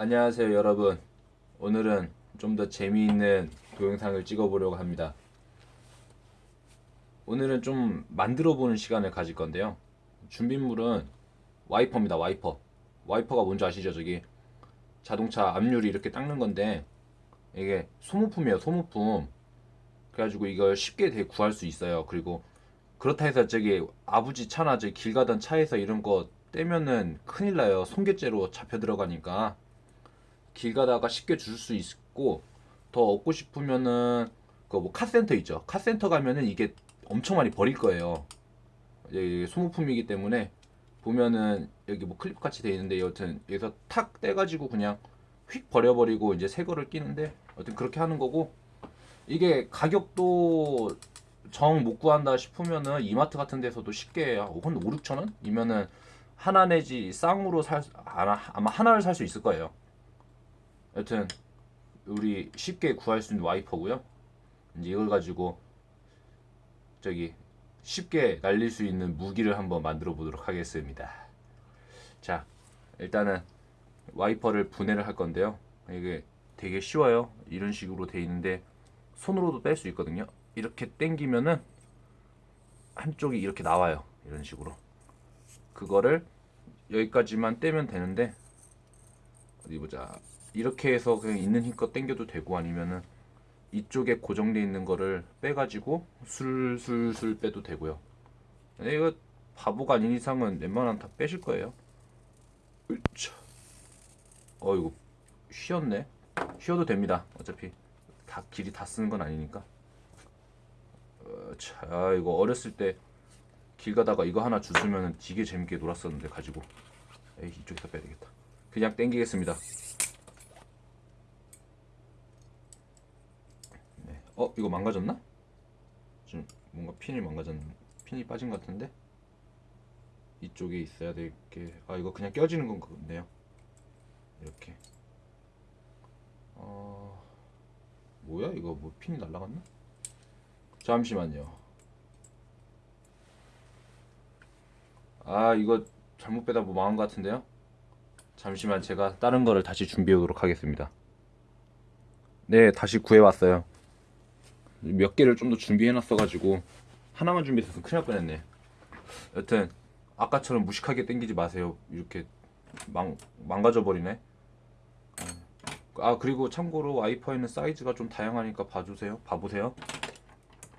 안녕하세요 여러분. 오늘은 좀 더 재미있는 동영상을 찍어보려고 합니다. 오늘은 좀 만들어 보는 시간을 가질 건데요. 준비물은 와이퍼입니다 와이퍼. 와이퍼가 뭔지 아시죠 저기? 자동차 앞유리 이렇게 닦는 건데 이게 소모품이에요 소모품. 그래가지고 이걸 쉽게 되게 구할 수 있어요. 그리고 그렇다 해서 저기 아버지 차나 길 가던 차에서 이런 거 떼면은 큰일 나요. 손괴죄로 잡혀 들어가니까 길 가다가 쉽게 줄 수 있고 더 얻고 싶으면은 그 뭐 카센터 있죠. 카센터 가면은 이게 엄청 많이 버릴 거예요. 이게 소모품이기 때문에 보면은 여기 뭐 클립 같이 돼 있는데 여튼 여기서 탁 떼가지고 그냥 휙 버려버리고 이제 새 거를 끼는데 여튼 그렇게 하는 거고 이게 가격도 정 못 구한다 싶으면은 이마트 같은 데서도 쉽게 한 5, 6천 원? 이면은 하나 내지 쌍으로 살 아마 하나를 살 수 있을 거예요. 여튼 우리 쉽게 구할 수 있는 와이퍼고요. 이제 이걸 가지고 저기 쉽게 날릴 수 있는 무기를 한번 만들어 보도록 하겠습니다. 자, 일단은 와이퍼를 분해를 할 건데요. 이게 되게 쉬워요. 이런 식으로 돼 있는데 손으로도 뺄 수 있거든요. 이렇게 당기면은 한쪽이 이렇게 나와요. 이런 식으로. 그거를 여기까지만 떼면 되는데 어디 보자. 이렇게 해서 그냥 있는 힘껏 당겨도 되고 아니면은 이쪽에 고정돼 있는 거를 빼가지고 술술술 빼도 되고요. 이거 바보가 아닌 이상은 웬만하면 다 빼실 거예요. 으차. 어 이거 쉬었네. 쉬어도 됩니다. 어차피 다 길이 다 쓰는 건 아니니까. 어, 자 아, 이거 어렸을 때 길 가다가 이거 하나 주스면 되게 재밌게 놀았었는데 가지고 에이 이쪽에서 빼야 되겠다. 그냥 땡기겠습니다. 네. 어 이거 망가졌나? 지금 뭔가 핀이 망가졌 핀이 빠진 것 같은데 이쪽에 있어야 될게 아 이거 그냥 껴지는 건 같네요. 이렇게 어 뭐야 이거 뭐 핀이 날라갔나? 잠시만요. 아 이거 잘못 빼다 뭐 망한 것 같은데요? 잠시만 제가 다른 거를 다시 준비해 오도록 하겠습니다. 네 다시 구해왔어요. 몇 개를 좀 더 준비해 놨어가지고 하나만 준비했어서 큰일 날 뻔했네. 여튼 아까처럼 무식하게 땡기지 마세요. 이렇게 망 망가져 버리네. 아 그리고 참고로 와이퍼에는 사이즈가 좀 다양하니까 봐주세요. 봐보세요.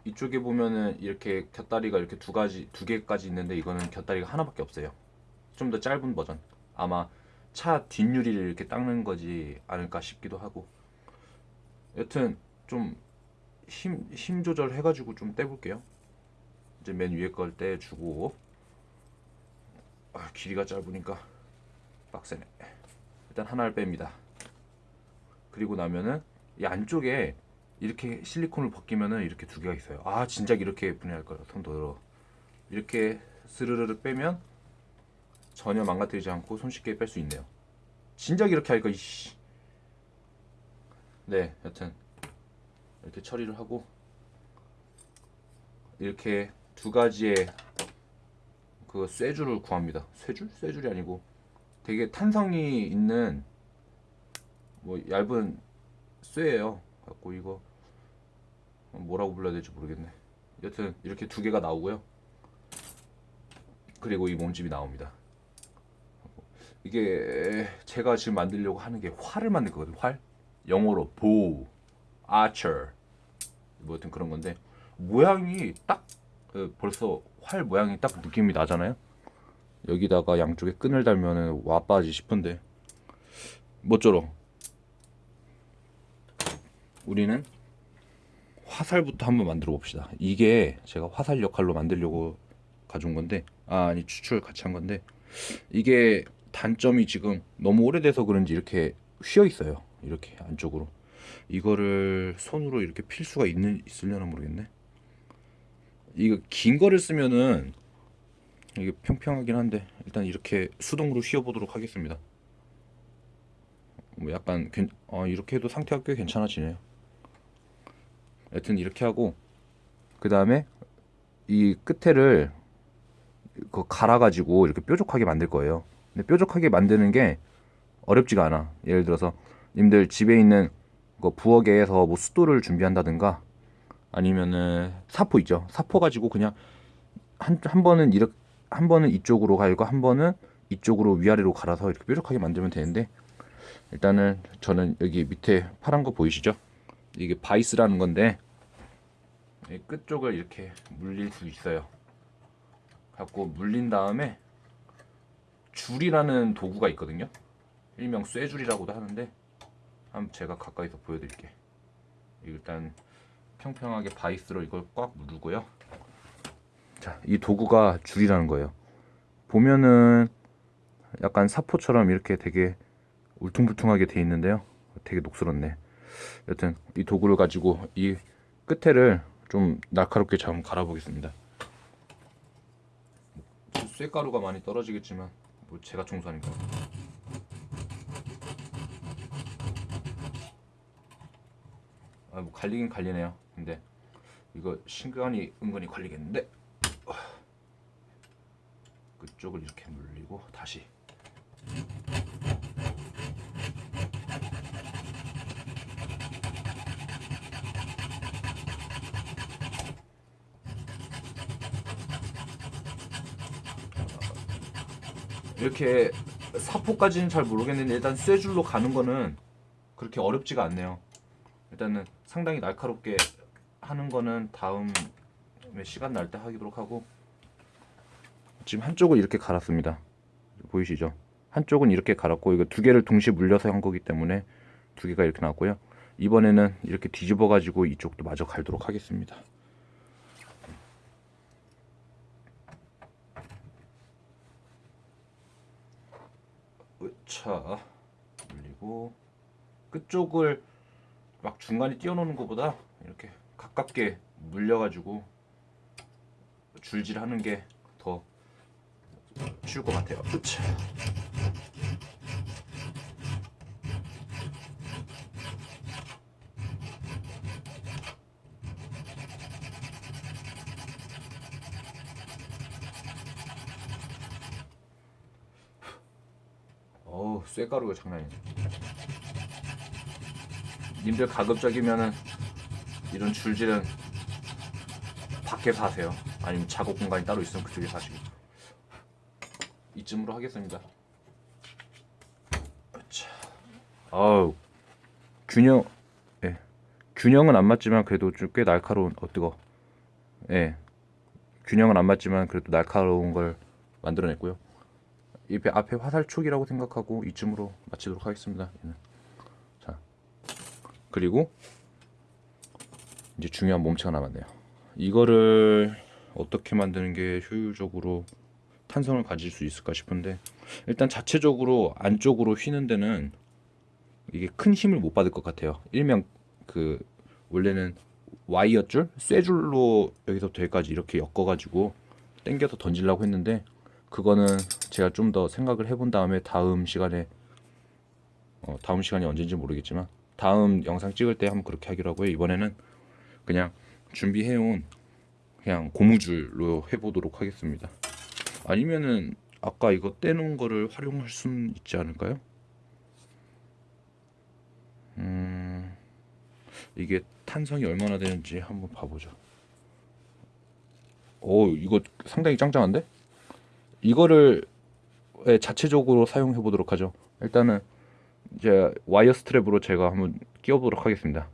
이쪽에 보면은 이렇게 곁다리가 이렇게 두 가지 두 개까지 있는데 이거는 곁다리가 하나밖에 없어요. 좀 더 짧은 버전. 아마 차 뒷유리를 이렇게 닦는 거지 않을까 싶기도 하고. 여튼 좀 힘 힘 조절 해가지고 좀 떼볼게요. 이제 맨 위에 걸 떼주고. 아, 길이가 짧으니까 빡세네. 일단 하나를 뺍니다. 그리고 나면은 이 안쪽에 이렇게 실리콘을 벗기면은 이렇게 두 개가 있어요. 아 진작 이렇게 분해할 거예요. 손 더러. 이렇게 스르르르 빼면 전혀 망가뜨리지 않고 손쉽게 뺄 수 있네요. 진작 이렇게 할거 이씨. 네, 여튼 이렇게 처리를 하고 이렇게 두 가지의 그 쇠줄을 구합니다. 쇠줄? 쇠줄이 아니고 되게 탄성이 있는 뭐 얇은 쇠예요. 갖고 이거 뭐라고 불러야 될지 모르겠네. 여튼 이렇게 두 개가 나오고요. 그리고 이 몸집이 나옵니다. 이게 제가 지금 만들려고 하는 게 활을 만들 거거든요. 활. 영어로 bow, archer. 뭐 여튼 그런 건데 모양이 딱 어, 벌써 활 모양이 딱 느낌이 나잖아요. 여기다가 양쪽에 끈을 달면은 와빠지 싶은데 뭐쪼록 우리는 화살부터 한번 만들어 봅시다. 이게 제가 화살 역할로 만들려고 가져온 건데, 아, 아니 추출 같이 한 건데, 이게 단점이 지금 너무 오래돼서 그런지 이렇게 휘어 있어요. 이렇게 안쪽으로. 이거를 손으로 이렇게 필 수가 있는 있으려나 모르겠네. 이거 긴 거를 쓰면은 이게 평평하긴 한데 일단 이렇게 수동으로 휘어 보도록 하겠습니다. 뭐 약간 괜, 어, 이렇게 해도 상태가 꽤 괜찮아지네요. 여튼 이렇게 하고 그 다음에 이 끝에를 그 갈아가지고 이렇게 뾰족하게 만들 거예요. 근데 뾰족하게 만드는 게 어렵지가 않아. 예를 들어서 님들 집에 있는 그 부엌에서 뭐 숫도를 준비한다든가 아니면은 사포 있죠. 사포 가지고 그냥 한, 한 번은 이렇게 한 번은 이쪽으로 갈고 한 번은 이쪽으로 위아래로 갈아서 이렇게 뾰족하게 만들면 되는데 일단은 저는 여기 밑에 파란 거 보이시죠? 이게 바이스라는 건데 이 끝쪽을 이렇게 물릴 수 있어요. 갖고 물린 다음에 줄이라는 도구가 있거든요. 일명 쇠줄이라고도 하는데 한번 제가 가까이서 보여드릴게. 일단 평평하게 바이스로 이걸 꽉 누르고요. 자, 이 도구가 줄이라는 거예요. 보면은 약간 사포처럼 이렇게 되게 울퉁불퉁하게 돼 있는데요. 되게 녹슬었네. 여튼 이 도구를 가지고 이 끝에를 좀 날카롭게 좀 갈아 보겠습니다. 쇠가루가 많이 떨어지겠지만 뭐 제가 청소하니까. 아, 뭐 갈리긴 갈리네요. 근데 이거 신간이 은근히 걸리겠는데. 그쪽을 이렇게 물리고 다시 이렇게 사포까지는 잘 모르겠는데 일단 쇠줄로 가는 거는 그렇게 어렵지가 않네요. 일단은 상당히 날카롭게 하는 거는 다음에 시간 날 때 하도록 하고 지금 한쪽을 이렇게 갈았습니다. 보이시죠? 한쪽은 이렇게 갈았고 이거 두 개를 동시에 물려서 한 거기 때문에 두 개가 이렇게 나왔고요. 이번에는 이렇게 뒤집어 가지고 이쪽도 마저 갈도록 하겠습니다. 으차 물리고 끝쪽을 막 중간에 띄워놓는 것보다 이렇게 가깝게 물려가지고 줄질하는 게 더 쉬울 것 같아요. 어우 쇠가루가 장난이네. 님들 가급적이면은 이런 줄질은 밖에서 하세요. 아니면 작업 공간이 따로 있으면 그쪽에 사시고. 이쯤으로 하겠습니다. 자, 아우 균형, 예, 균형은 안 맞지만 그래도 좀 꽤 날카로운. 어 뜨거. 예, 균형은 안 맞지만 그래도 날카로운 걸 만들어냈고요. 이 앞에 화살촉이라고 생각하고 이쯤으로 마치도록 하겠습니다. 얘는. 자, 그리고 이제 중요한 몸체가 남았네요. 이거를 어떻게 만드는 게 효율적으로 탄성을 가질 수 있을까 싶은데 일단 자체적으로 안쪽으로 휘는 데는 이게 큰 힘을 못 받을 것 같아요. 일명 그 원래는 와이어 줄, 쇠줄로 여기서부터 여기까지 이렇게 엮어 가지고 당겨서 던지려고 했는데 그거는 제가 좀 더 생각을 해본 다음에 다음 시간에 어, 다음 시간이 언제인지 모르겠지만 다음 영상 찍을 때 한번 그렇게 하기로 하고요. 이번에는 그냥 준비해온 그냥 고무줄로 해보도록 하겠습니다. 아니면은 아까 이거 떼놓은 거를 활용할 수는 있지 않을까요? 음 이게 탄성이 얼마나 되는지 한번 봐보죠. 오 이거 상당히 짱짱한데? 이거를 예, 자체적으로 사용해 보도록 하죠. 일단은 이제 wire strap으로 제가 한번 끼워 보도록 하겠습니다.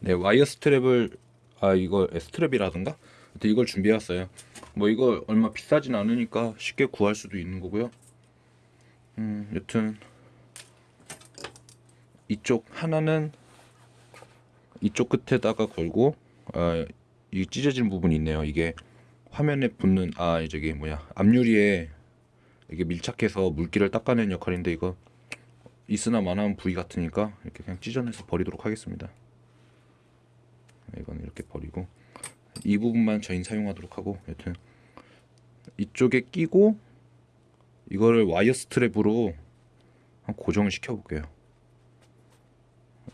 네, wire strap을 아 이거 strap이라든가 이걸 준비해 왔어요. 뭐 이거 얼마 비싸진 않으니까 쉽게 구할 수도 있는 거고요. 음, 여튼 이쪽 하나는 이쪽 끝에다가 걸고 아, 이 찢어진 부분이 있네요. 이게 화면에 붙는 아 저기 뭐야 앞유리에 이게 밀착해서 물기를 닦아내는 역할인데 이거 있으나 마나한 부위 같으니까 이렇게 그냥 찢어내서 버리도록 하겠습니다. 이건 이렇게 버리고 이 부분만 저희 사용하도록 하고 여튼 이쪽에 끼고 이거를 와이어 스트랩으로 한 고정을 시켜 볼게요.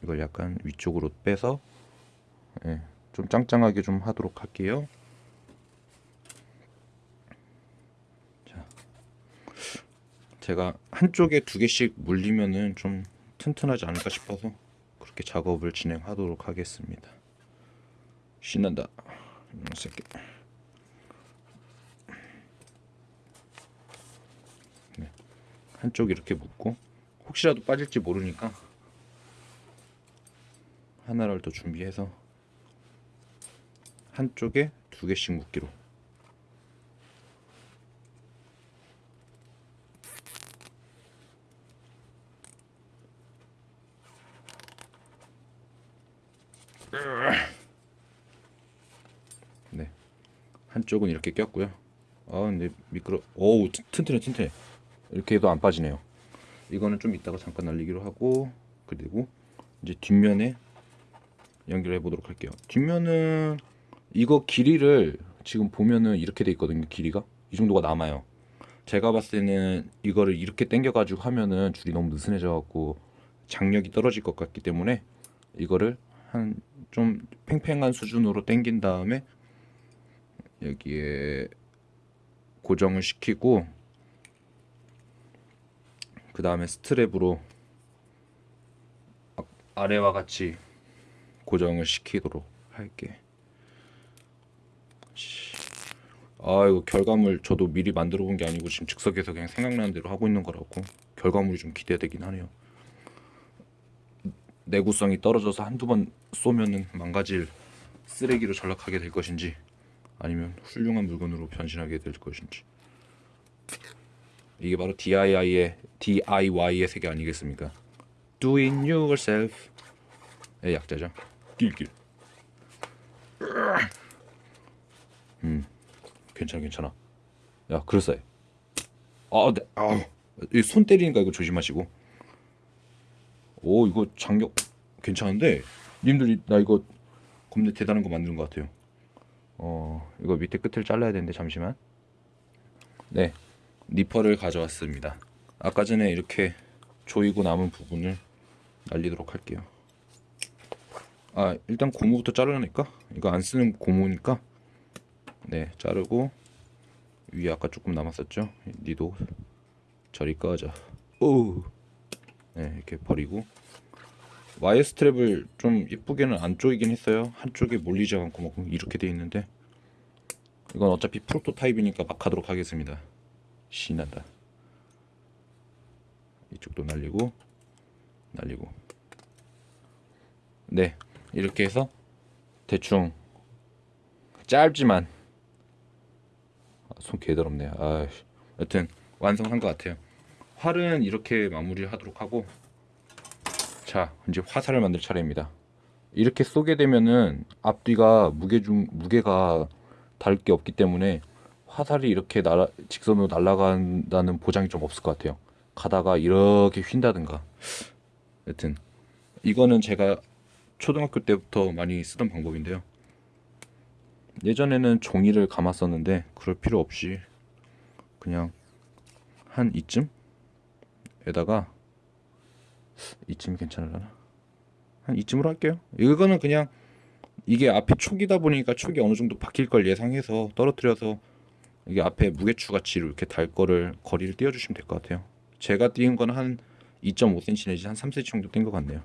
이걸 약간 위쪽으로 빼서 예, 좀 짱짱하게 좀 하도록 할게요. 제가 한쪽에 두 개씩 물리면은 좀 튼튼하지 않을까 싶어서 그렇게 작업을 진행하도록 하겠습니다. 신난다. 이 새끼. 네. 한쪽 이렇게 묶고 혹시라도 빠질지 모르니까 하나를 더 준비해서 한쪽에 두 개씩 묶기로. 네. 한쪽은 이렇게 꼈고요. 아, 근데 미끄러. 어우, 튼- 튼튼해, 튼튼해. 이렇게 해도 안 빠지네요. 이거는 좀 이따가 잠깐 날리기로 하고 그리고 이제 뒷면에 연결해 보도록 할게요. 뒷면은 이거 길이를 지금 보면은 이렇게 돼 있거든요. 길이가 이 정도가 남아요. 제가 봤을 때는 이거를 이렇게 당겨 가지고 하면은 줄이 너무 느슨해져 갖고 장력이 떨어질 것 같기 때문에 이거를 한 좀 팽팽한 수준으로 당긴 다음에 여기에 고정을 시키고 그 다음에 스트랩으로 아- 아래와 같이 고정을 시키도록 할게. 씨. 아 이거 결과물 저도 미리 만들어 본 게 아니고 지금 즉석에서 그냥 생각나는 대로 하고 있는 거라고 결과물이 좀 기대되긴 하네요. 내구성이 떨어져서 한두 번 쏘면은 망가질 쓰레기로 전락하게 될 것인지 아니면 훌륭한 물건으로 변신하게 될 것인지 이게 바로 DIY의 DIY의 세계 아니겠습니까? Do it yourself의 약자죠. 길길. 음, 괜찮아 괜찮아. 야 그럴싸해. 아, 네, 아, 이손 때리니까 이거 조심하시고. 오 이거 장력 괜찮은데 님들이 나 이거 겁내 대단한 거 만드는 것 같아요. 어 이거 밑에 끝을 잘라야 되는데 잠시만. 네 니퍼를 가져왔습니다. 아까 전에 이렇게 조이고 남은 부분을 날리도록 할게요. 아 일단 고무부터 자르니까 이거 안 쓰는 고무니까 네 자르고 위에 아까 조금 남았었죠. 니도 저리 꺼져. 오. 네 이렇게 버리고 와이어 스트랩을 좀 이쁘게는 안 조이긴 했어요. 한쪽에 몰리지 않고 뭐 이렇게 돼 있는데 이건 어차피 프로토타입이니까 막 하도록 하겠습니다. 신난다. 이쪽도 날리고 날리고 네 이렇게 해서 대충 짧지만 아, 손 개더럽네. 아, 여튼 완성한 것 같아요. 활은 이렇게 마무리하도록 하고 자 이제 화살을 만들 차례입니다. 이렇게 쏘게 되면은 앞뒤가 무게 중 무게가 다를 게 없기 때문에 화살이 이렇게 날아 직선으로 날아간다는 보장이 좀 없을 것 같아요. 가다가 이렇게 휜다든가. 여튼 이거는 제가 초등학교 때부터 많이 쓰던 방법인데요. 예전에는 종이를 감았었는데 그럴 필요 없이 그냥 한 이쯤에다가 이쯤이 괜찮을라나? 한 이쯤으로 할게요. 이거는 그냥 이게 앞에 촉이다 보니까 촉이 어느 정도 바뀔 걸 예상해서 떨어뜨려서 이게 앞에 무게추 같이 이렇게 달 거를 거리를 띄워주시면 될 것 같아요. 제가 띄운 건 한 2.5cm 내지 한 3cm 정도 뗀 것 같네요.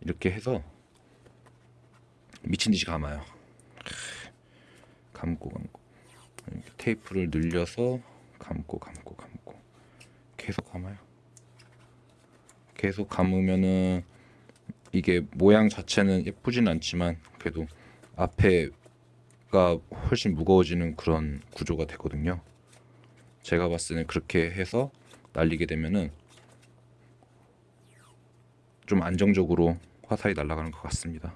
이렇게 해서 미친 듯이 감아요. 감고 감고 테이프를 늘려서 감고 감고 감고 계속 감아요. 계속 감으면은 이게 모양 자체는 예쁘진 않지만 그래도 앞에가 훨씬 무거워지는 그런 구조가 되거든요. 제가 봤을 때는 그렇게 해서 날리게 되면은 좀 안정적으로 화살이 날아가는 것 같습니다.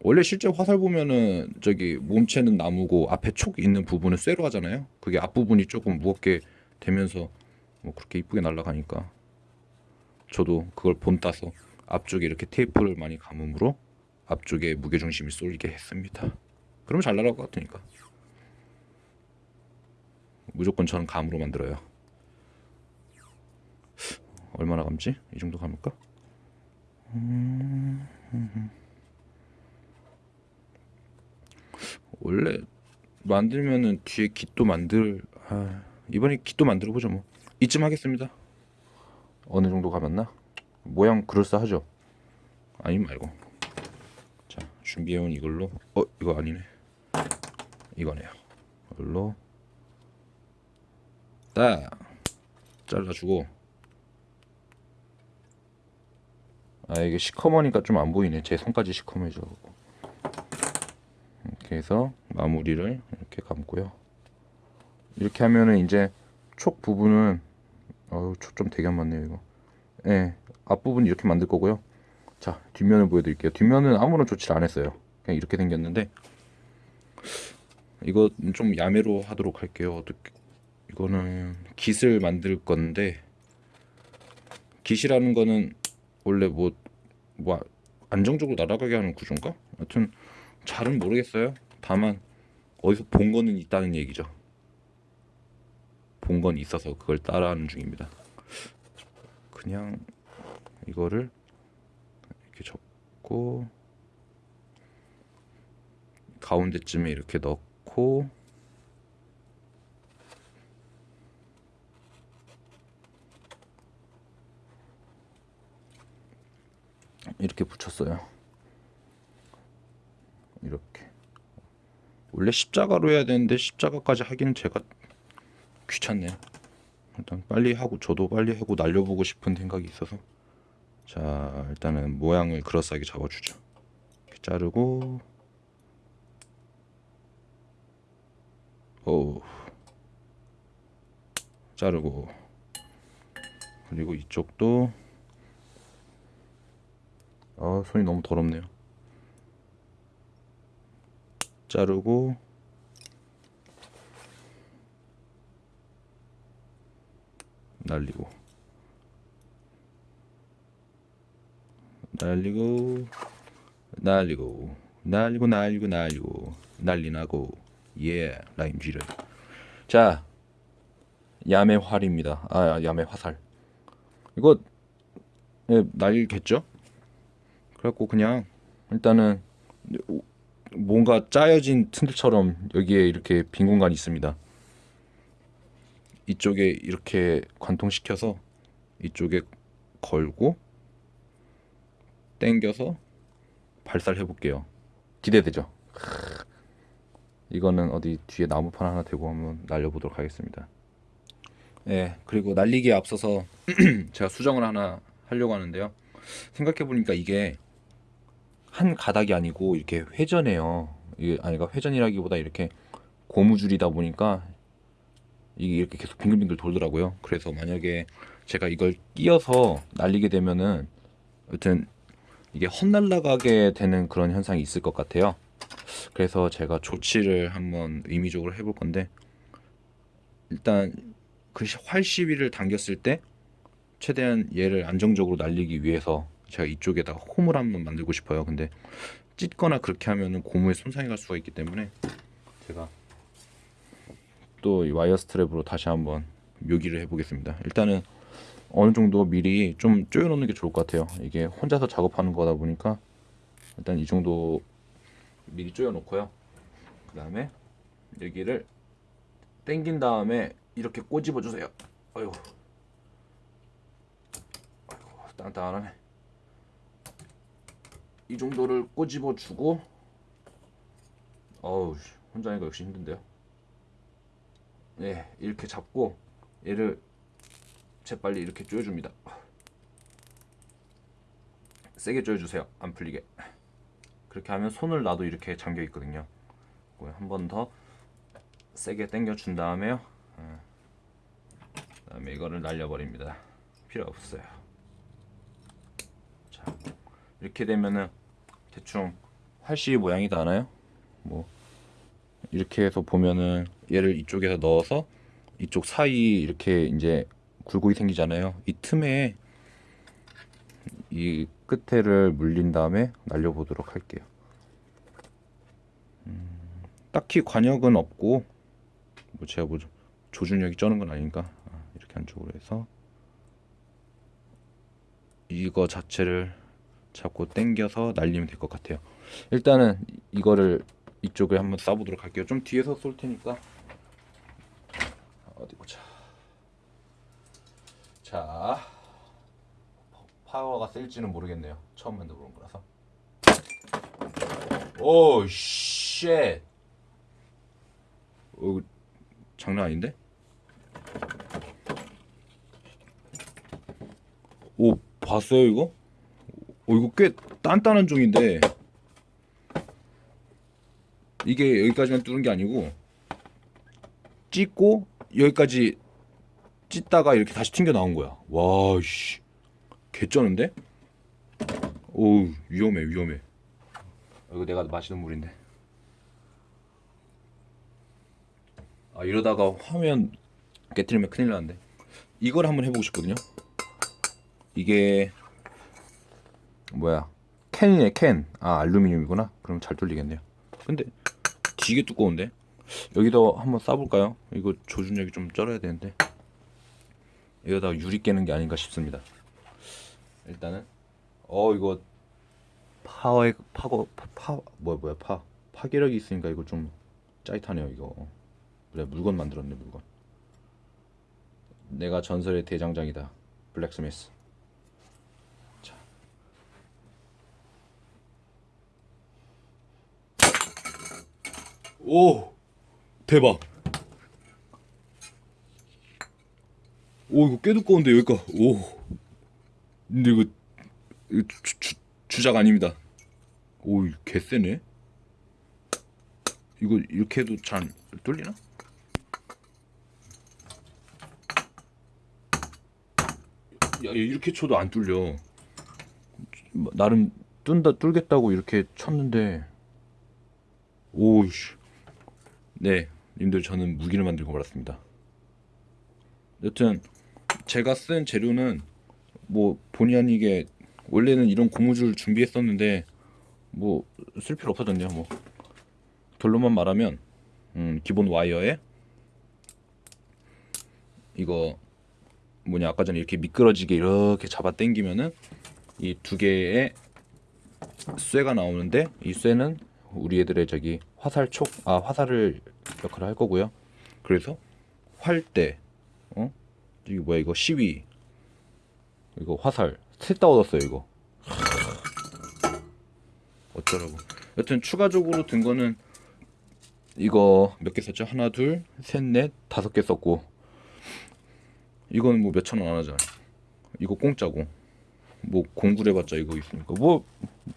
원래 실제 화살 보면은 저기 몸체는 나무고 앞에 촉 있는 부분은 쇠로 하잖아요. 그게 앞부분이 조금 무겁게 되면서 뭐 그렇게 이쁘게 날아가니까 저도 그걸 본 따서 앞쪽에 이렇게 테이프를 많이 감음으로 앞쪽에 무게 중심이 쏠리게 했습니다. 그러면 잘 날아갈 것 같으니까 무조건 저는 감으로 만들어요. 얼마나 감지? 이 정도 감을까? 음, 원래 만들면은 뒤에 깃도 만들 아, 이번에 깃도 만들어 보죠 뭐 이쯤 하겠습니다. 어느 정도 감았나? 모양 그럴싸하죠? 아니 말고. 자 준비해온 이걸로 어 이거 아니네. 이거네요. 이걸로 딱 잘라주고 아 이게 시커머니까 좀 안 보이네. 제 손까지 시커매져. 이렇게 해서 마무리를 이렇게 감고요. 이렇게 하면은 이제 촉 부분은 어우 촉좀 되게 안 맞네요 이거. 예, 앞부분 이렇게 만들 거고요. 자 뒷면을 보여드릴게요. 뒷면은 아무런 조치를 안 했어요. 그냥 이렇게 생겼는데 이거 좀 야매로 하도록 할게요. 어떻게 이거는 깃을 만들 건데 깃이라는 거는 원래 뭐, 뭐 안정적으로 날아가게 하는 구조인가? 하여튼 잘은 모르겠어요. 다만 어디서 본 거는 있다는 얘기죠. 본 건 있어서 그걸 따라하는 중입니다. 그냥 이거를 이렇게 접고 가운데쯤에 이렇게 넣고 이렇게 붙였어요. 이렇게 원래 십자가로 해야 되는데 십자가까지 하기는 제가 귀찮네요. 일단 빨리 하고 저도 빨리 하고 날려보고 싶은 생각이 있어서 자 일단은 모양을 그럴싸하게 잡아주죠. 이렇게 자르고 오 자르고 그리고 이쪽도 아 손이 너무 더럽네요. 자르고 날리고. 날리고 날리고 날리고 날리고 날리고 난리나고. 예 라임쥐를. 자 야매 활입니다. 아 야매 화살. 이거 예, 날겠죠? 그래갖고 그냥 일단은 뭔가 짜여진 튼들처럼 여기에 이렇게 빈 공간이 있습니다 이쪽에 이렇게 관통시켜서 이쪽에 걸고 당겨서 발사를 해볼게요. 기대되죠? 이거는 어디 뒤에 나무판 하나 대고 한번 날려보도록 하겠습니다. 예, 그리고 날리기에 앞서서 제가 수정을 하나 하려고 하는데요. 생각해보니까 이게 한 가닥이 아니고 이렇게 회전해요. 이게 아니 가 회전이라기보다 이렇게 고무줄이다 보니까 이게 이렇게 계속 빙글빙글 돌더라고요. 그래서 만약에 제가 이걸 끼어서 날리게 되면은 여튼 이게 헛날라가게 되는 그런 현상이 있을 것 같아요. 그래서 제가 조치를 한번 의미적으로 해볼 건데 일단 그 활 시비를 당겼을 때 최대한 얘를 안정적으로 날리기 위해서 제가 이쪽에다 홈을 한번 만들고 싶어요. 근데 찢거나 그렇게 하면은 고무에 손상이 갈 수가 있기 때문에 제가 또이 와이어 스트랩으로 다시 한번 묘기를 해보겠습니다. 일단은 어느 정도 미리 좀 조여놓는 게 좋을 것 같아요. 이게 혼자서 작업하는 거다 보니까 일단 이 정도 미리 조여놓고요. 그 다음에 여기를 당긴 다음에 이렇게 꼬집어 주세요. 어휴, 아이고 단단하네. 이 정도를 꼬집어 주고 어우 혼자 하니까 역시 힘든데요. 네 이렇게 잡고 얘를 재빨리 이렇게 조여줍니다. 세게 조여주세요. 안 풀리게. 그렇게 하면 손을 놔도 이렇게 잠겨 있거든요. 한 번 더 세게 당겨 준 다음에요. 어. 그다음에 이거를 날려버립니다. 필요 없어요. 자, 이렇게 되면은 대충 활시 모양이 나나요? 뭐 이렇게 해서 보면은 얘를 이쪽에서 넣어서 이쪽 사이 이렇게 이제 굴곡이 생기잖아요. 이 틈에 이 끝에를 물린 다음에 날려보도록 할게요. 음, 딱히 관역은 없고 뭐 제가 뭐 조준력이 쩌는 건 아니니까 아, 이렇게 한쪽으로 해서 이거 자체를 잡고 당겨서 날리면 될 것 같아요. 일단은 이거를 이쪽에 한번 쏴보도록 할게요. 좀 뒤에서 쏠 테니까 어디 보자. 자 파워가 셀지는 모르겠네요. 처음 만들어본 거라서. 오 shit. 어, 장난 아닌데? 오 봤어요 이거? 오 이거 꽤 단단한 종인데 이게 여기까지만 뚫은 게 아니고 찢고 여기까지 찢다가 이렇게 다시 튕겨 나온 거야. 와 씨. 개쩌는데? 오 위험해 위험해. 이거 내가 마시는 물인데. 아 이러다가 화면 깨트리면 큰일 나는데. 이걸 한번 해보고 싶거든요. 이게 뭐야? 캔이네 캔. 아 알루미늄이구나. 그럼 잘 뚫리겠네요. 근데 되게 두꺼운데. 여기다 한번 싸볼까요? 이거 조준력이 좀 쩔어야 되는데. 여기다가 유리 깨는 게 아닌가 싶습니다. 일단은 어 이거 파워에 파고 파, 파 뭐야 뭐야 파 파괴력이 있으니까 이거 좀 짜릿하네요 이거. 그래 물건 만들었네 물건. 내가 전설의 대장장이다. 블랙스미스. 자. 오 대박. 오 이거 꽤 두꺼운데 여기가. 오. 근데 이거, 이거 주, 주, 주작 아닙니다. 오 개쎄네. 이거 이렇게 해도 잘 뚫리나? 야 이렇게 쳐도 안 뚫려. 나름 뚫다 뚫겠다고 이렇게 쳤는데. 오우씨. 네 님들 저는 무기를 만들고 말았습니다. 여튼 제가 쓴 재료는 뭐 본의 아니게 원래는 이런 고무줄 준비했었는데 뭐 쓸 필요 없어졌네요 뭐. 결론만 말하면 음, 기본 와이어에 이거 뭐냐 아까 전에 이렇게 미끄러지게 이렇게 잡아 당기면은 이 두 개의 쇠가 나오는데 이 쇠는 우리 애들의 저기 화살촉 아 화살을 역할을 할 거고요. 그래서 활대 어? 이게 뭐야 이거? 시위. 이거 화살. 셋 다 얻었어요 이거. 어쩌라고. 여튼 추가적으로 든 거는 이거 몇 개 썼죠? 하나 둘셋넷 다섯 개 썼고. 이건 뭐 몇천 원 안 하잖아. 이거 공짜고. 뭐 공구를 해봤자 이거 있으니까. 뭐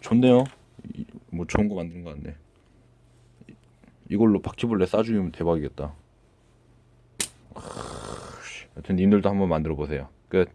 좋네요. 이- 뭐 좋은 거 만든 거 같네. 이걸로 바퀴벌레 싸주면 대박이겠다. 여튼 님들도 한번 만들어 보세요. 끝